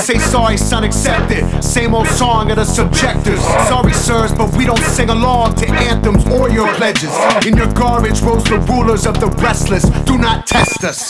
Say sorry, son, accept it. Same old song of the subjectors. Sorry, sirs, but we don't sing along to anthems or your pledges. In your garbage rose the rulers of the restless. Do not test us.